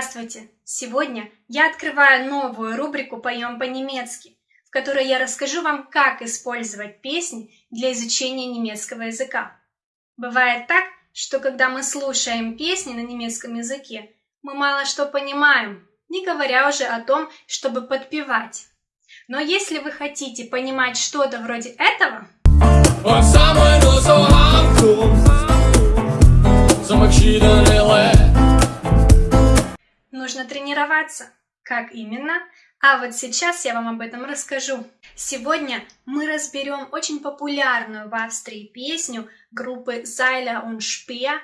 Здравствуйте! Сегодня я открываю новую рубрику «Поем по-немецки», в которой я расскажу вам, как использовать песни для изучения немецкого языка. Бывает так, что когда мы слушаем песни на немецком языке, мы мало что понимаем, не говоря уже о том, чтобы подпевать. Но если вы хотите понимать что-то вроде этого... Нужно тренироваться. Как именно? А вот сейчас я вам об этом расскажу. Сегодня мы разберем очень популярную в Австрии песню группы Зайля und Speer.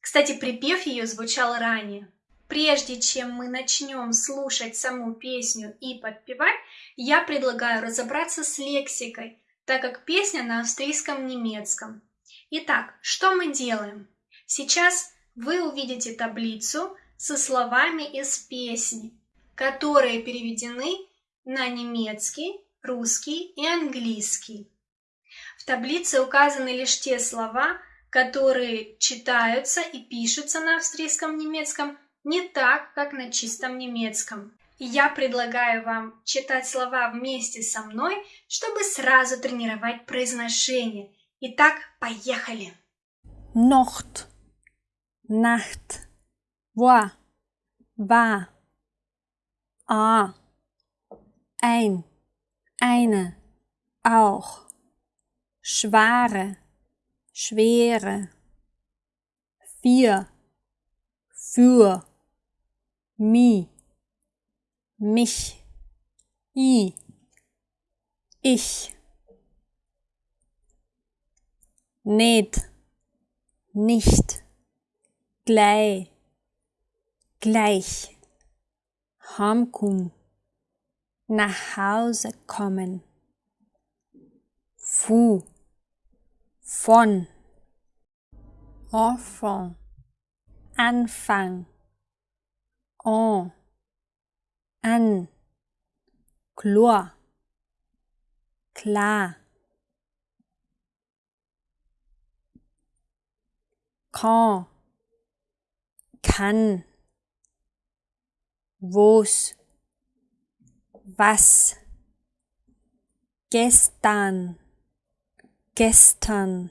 Кстати, припев ее звучал ранее. Прежде чем мы начнем слушать саму песню и подпевать, я предлагаю разобраться с лексикой, так как песня на австрийском немецком. Итак, что мы делаем? Сейчас вы увидите таблицу со словами из песни, которые переведены на немецкий, русский и английский. В таблице указаны лишь те слова, которые читаются и пишутся на австрийском немецком не так, как на чистом немецком. И я предлагаю вам читать слова вместе со мной, чтобы сразу тренировать произношение. Итак, поехали! Нохт, Nacht, war, war, a, ein, eine, auch, schware, schwere, vier, für, mi, mich, i, ich, nicht, nicht, gleich, gleich, heimkommen, nach Hause kommen, fu, von, enfant, Anfang, en, an, Chlor, klar, quand, kann, wo's, was, gestern, gestern,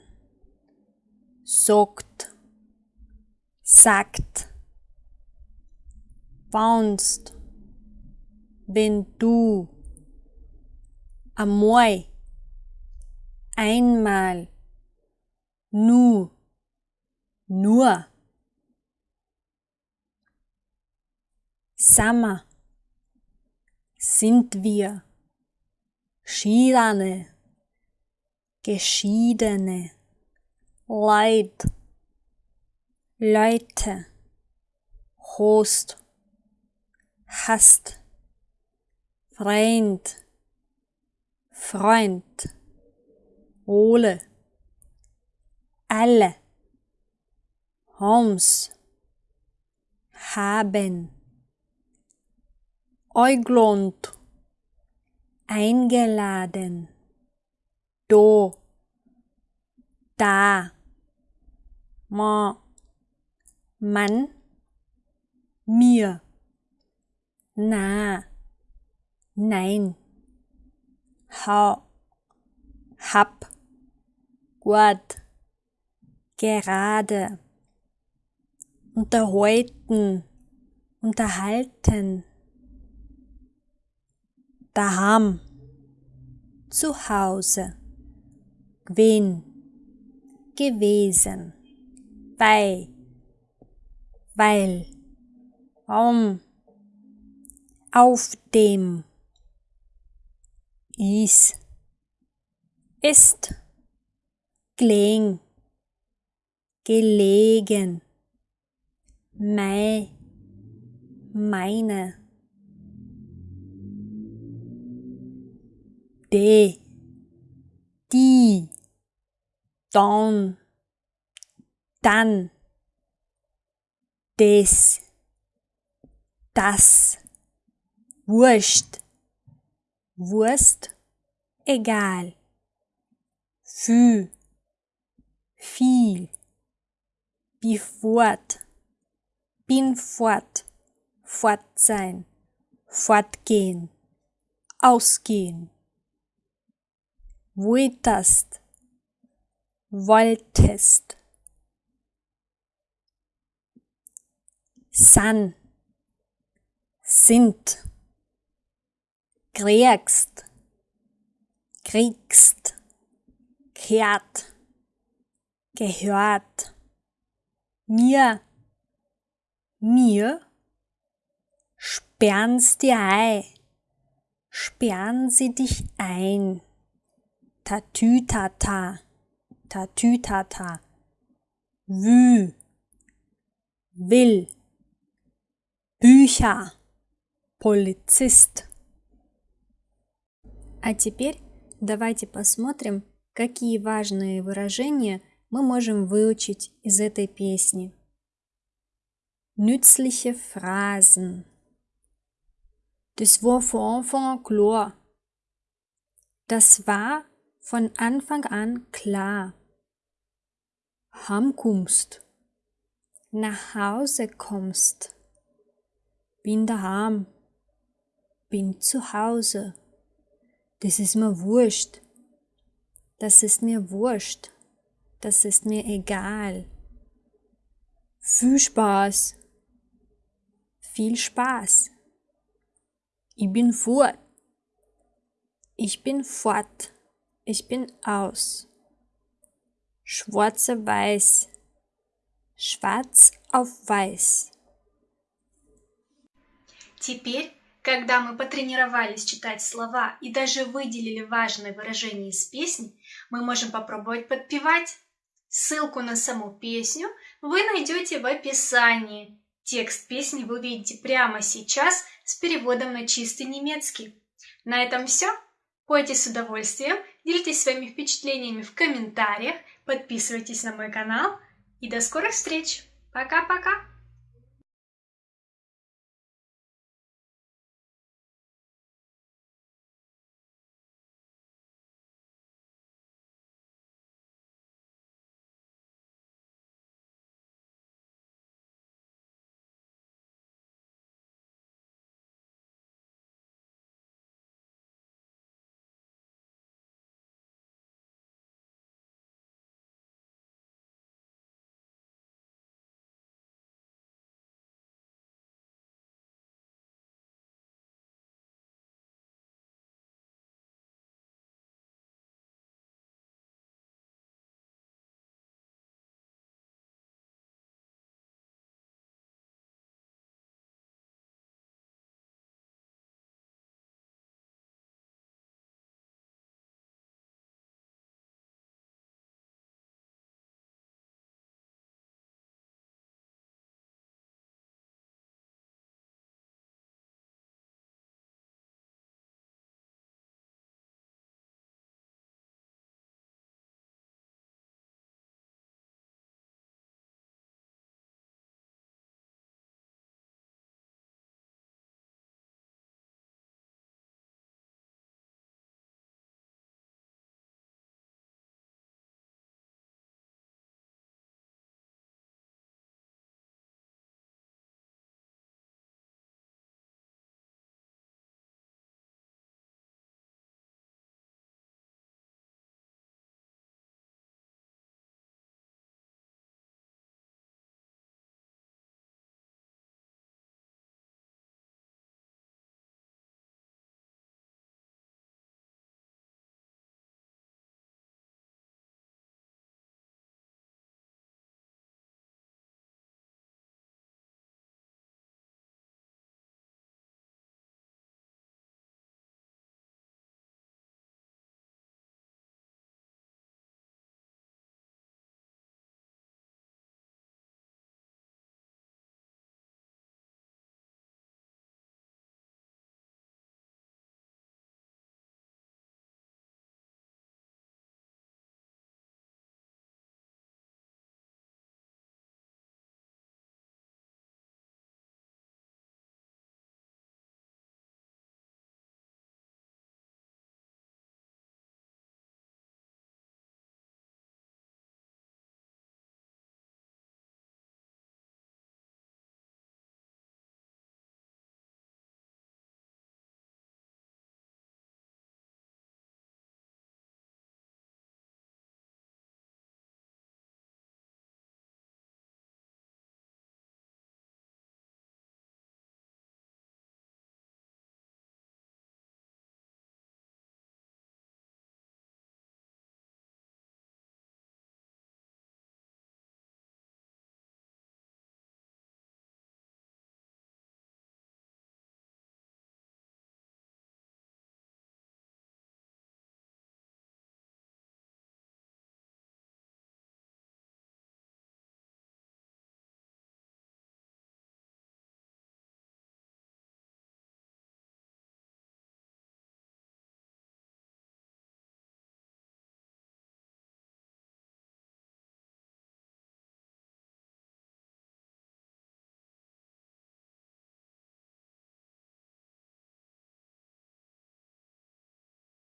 sagt, sagt, bounced, wenn du, einmal, einmal, nu, nur, Sommer, sind wir, Schiedene, Geschiedene, Leid, Leute, Host, hast, Freund, Freund, Ole, alle, Homs, haben, Euglund, eingeladen, do, da, ma, man, mir, na, nein, ha, hab, gut, gerade, unterhalten, unterhalten, daheim, zu Hause, gewinn, gewesen, bei, weil, um, auf dem, is, ist, gelegen, gelegen, mei, meine, de, die, don, dann, des, das, wurscht, Wurst, egal, fü, viel, wie fort, bin fort, fort sein, fortgehen, ausgehen. Wolltest, wolltest. San, sind, kriegst, kriegst, kehrt, gehört, mir, mir, sperren's dir ein, sperren sie dich ein, tatütata, tatütata, wü, will, Bücher, полицист. А теперь давайте посмотрим, какие важные выражения мы можем выучить из этой песни. Nützliche Phrasen. Das war von Anfang an klar. Das war von Anfang an klar. Heimkommst. Nach Hause kommst. Bin daheim. Bin zu Hause. Das ist mir wurscht. Das ist mir wurscht. Das ist mir egal. Viel Spaß. Viel Spaß. Ich bin fort. Ich bin fort. Ich bin aus. Schwarze Weiß. Schwarz auf Weiß. Теперь, когда мы потренировались читать слова и даже выделили важные выражения из песни, мы можем попробовать подпевать. Ссылку на саму песню вы найдете в описании. Текст песни вы увидите прямо сейчас с переводом на чистый немецкий. На этом все. Пойте с удовольствием, делитесь своими впечатлениями в комментариях, подписывайтесь на мой канал и до скорых встреч. Пока-пока!